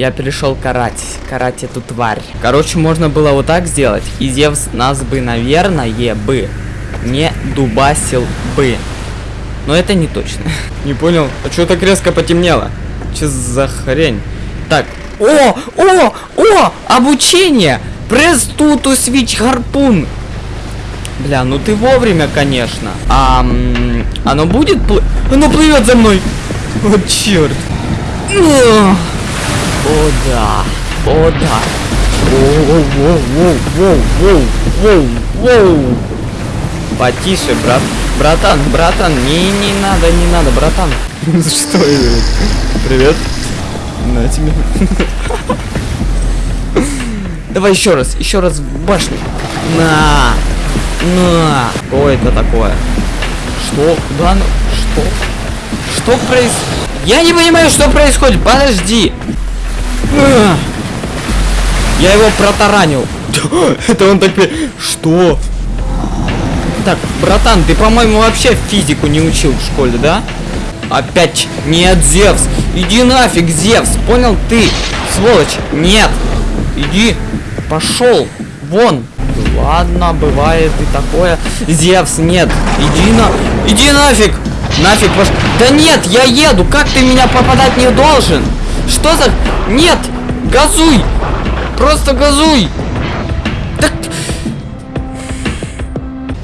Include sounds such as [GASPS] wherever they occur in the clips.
Я перешел карать. Карать эту тварь. Короче, можно было вот так сделать. И Зевс нас бы, наверное, бы не дубасил бы. Но это не точно. [LAUGHS] Не понял. А что так резко потемнело? Че за хрень? Так. О! О! О! Обучение! Пресс туту свич гарпун. Бля, ну ты вовремя, конечно. А оно будет плыть? Оно плывет за мной. О, черт. О да. О да. Воу, воу, воу, воу, воу, воу, воу. Потише, брат. Братан, братан, не, не надо, не надо, братан. [LAUGHS] Что это? Привет. На тебе. [LAUGHS] Давай еще раз, еще раз в башню. На. На. Что это такое? Что? Куда? оно? Что? Что происходит? Я не понимаю, что происходит. Подожди. Я его протаранил. [LAUGHS] Это он так... Что? Так, братан, ты, по-моему, вообще физику не учил в школе, да? Опять нет, Зевс. Иди нафиг, Зевс. Понял ты? Сволочь. Нет. Иди. Пошел. Вон. Ладно, бывает и такое. Зевс, нет. Иди на... Иди нафиг. Нафиг пош... Да нет, я еду. Как ты меня попадать не должен? Что за... Нет. Газуй. Просто газуй. Так...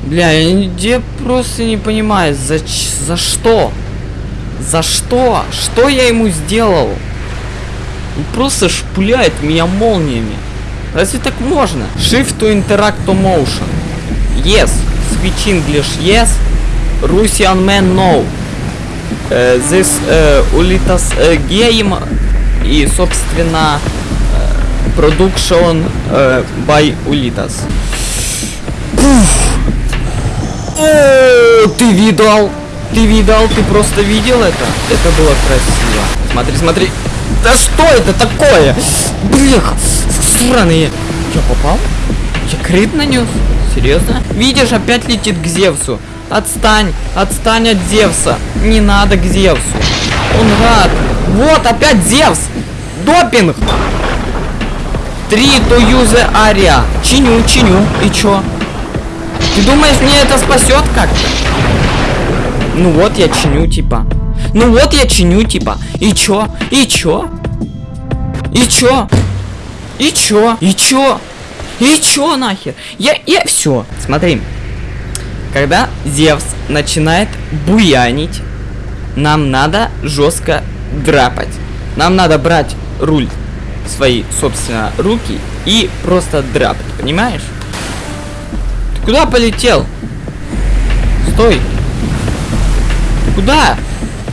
Бля, я я просто не понимаю, за, за что? За что? Что я ему сделал? Он просто шпуляет меня молниями. Разве так можно? Shift to interact to motion. Yes. Switch English yes. Russian man no. Э, this э, Ulitas э, game и, собственно, э, production э, by Ulitas. О, ты видал? Ты видал? Ты просто видел это? Это было красиво. Смотри, смотри. Да что это такое? Блях, сраные. Я попал? Я крит нанес? Серьезно? Видишь, опять летит к Зевсу. Отстань, отстань от Зевса. Не надо к Зевсу. Он рад. Вот, опять Зевс. Допинг. Три to use area. Чиню, чиню. И чё? Ты думаешь, мне это спасет как-то? Ну вот я чиню, типа. Ну вот я чиню, типа. И чё? И чё? И чё? И чё? И чё? И чё нахер? Я, я, все. Смотри. Когда Зевс начинает буянить, нам надо жестко драпать. Нам надо брать руль в свои, собственно, руки и просто драпать, понимаешь? Ты куда полетел? Стой. Куда?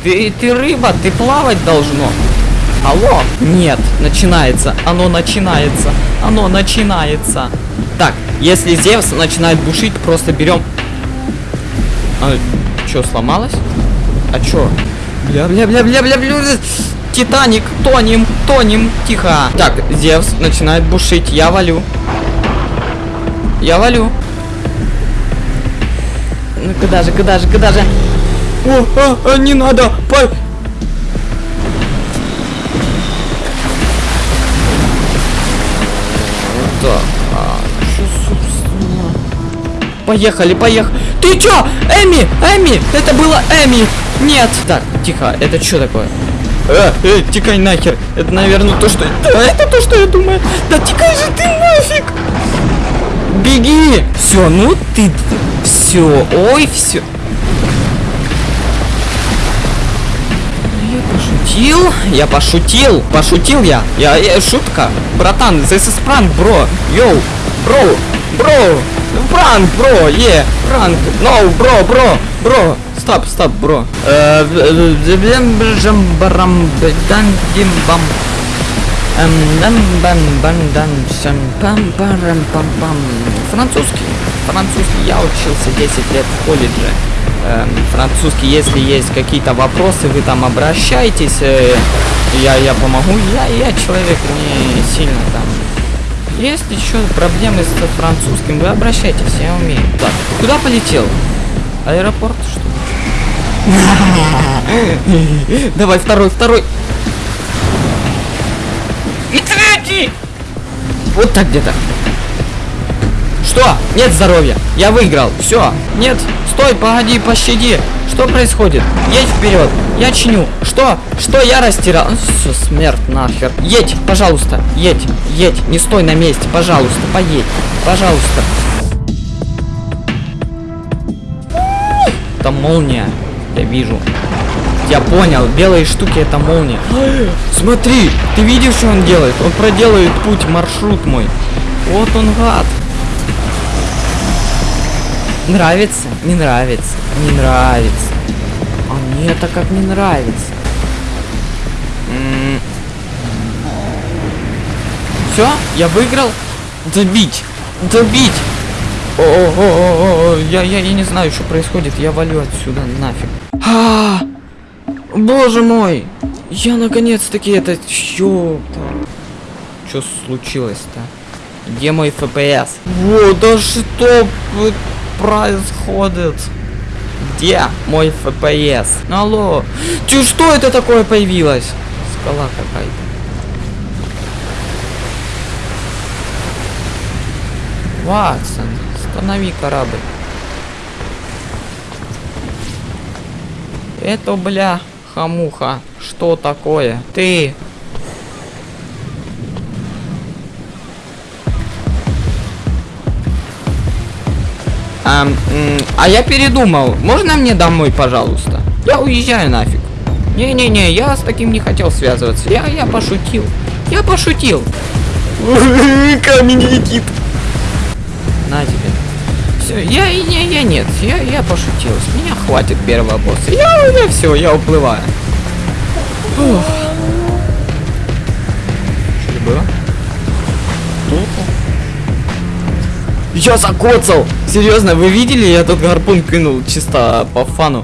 Ты, ты рыба, ты плавать должно. Алло? Нет, начинается. Оно начинается. Оно начинается. Так, если Зевс начинает бушить, просто берем... А, чё, сломалось? А чё? Бля-бля-бля-бля-бля-бля. Титаник, тонем, тонем, тихо. Так, Зевс начинает бушить, я валю. Я валю. Ну куда же, куда же, куда же? О, а, а, не надо, по... Так, а, чё, собственно? Поехали, поехали. Ты чё? Эми, Эми, это было Эми. Нет. Так, тихо, это что такое? Э, э, тикай нахер. Это, наверное, то, что... Да, это то, что я думаю. Да тикай же ты нафиг. Беги. Все, ну ты... Все, ой, все. Я пошутил, я пошутил, пошутил я. Я, я шутка. Братан, this is prank, бро. Йоу, бро, бро. Пранк, бро, е, пранк. No, бро, бро, бро. Стоп, стоп, бро. Э, барам, дан, дим, бам. Эм, дан, бам, бам, дан, пам, пам, пам. Французский. Французский. Я учился 10 лет в колледже. Эм, французский, если есть какие-то вопросы, вы там обращайтесь. э, я, я помогу. Я, я человек не сильно там. Есть еще проблемы с французским, вы обращайтесь, я умею. Так, куда полетел? Аэропорт, что? [LAUGHS] Давай, второй, второй. Помоги! Вот так где-то. Что? Нет здоровья. Я выиграл. Все. Нет. Стой, погоди, пощади. Что происходит? Едь вперед. Я чиню. Что? Что я растирал? Все, смерть нахер. Едь, пожалуйста. Едь, едь. Не стой на месте. Пожалуйста, поедь. Пожалуйста. Это молния. Я вижу. Я понял, белые штуки это молния. [GASPS] Смотри, ты видишь, что он делает? Он проделает путь, маршрут мой. Вот он гад. Нравится? Не нравится. Не нравится. А мне это как не нравится. Все, я выиграл. Добить. Добить. О, о, о, о, о, я, я, я не знаю, что происходит. Я валю отсюда нафиг. А, боже мой. Я наконец-таки это... Ёпта. Что случилось-то? Где мой FPS? Вот, да что происходит? Где мой FPS? Алло. Чё, что это такое появилось? Скала какая-то. Ватсон, останови корабль. Это, бля, хамуха. Что такое? Ты. А, а я передумал. Можно мне домой, пожалуйста? Я уезжаю нафиг. Не-не-не, я с таким не хотел связываться. Я, я пошутил. Я пошутил. [LAUGHS] Камень летит. На тебе. Все, я, я, я нет, я, я пошутил. С меня хватит первого босса. Я, я все, я уплываю. Фух. Что было? Я закоцал! Серьезно, вы видели? Я тут гарпун кинул чисто по фану.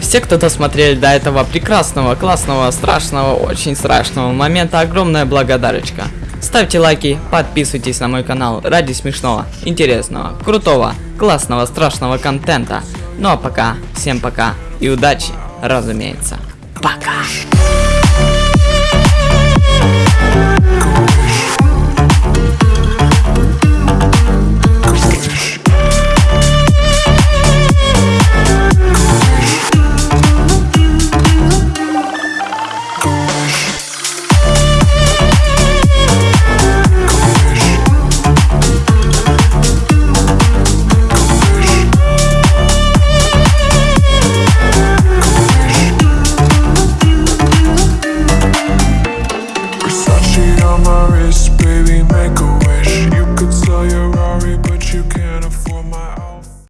Все, кто досмотрели до этого прекрасного, классного, страшного, очень страшного момента, огромная благодарочка. Ставьте лайки, подписывайтесь на мой канал ради смешного, интересного, крутого, классного, страшного контента. Ну а пока, всем пока и удачи, разумеется. Пока!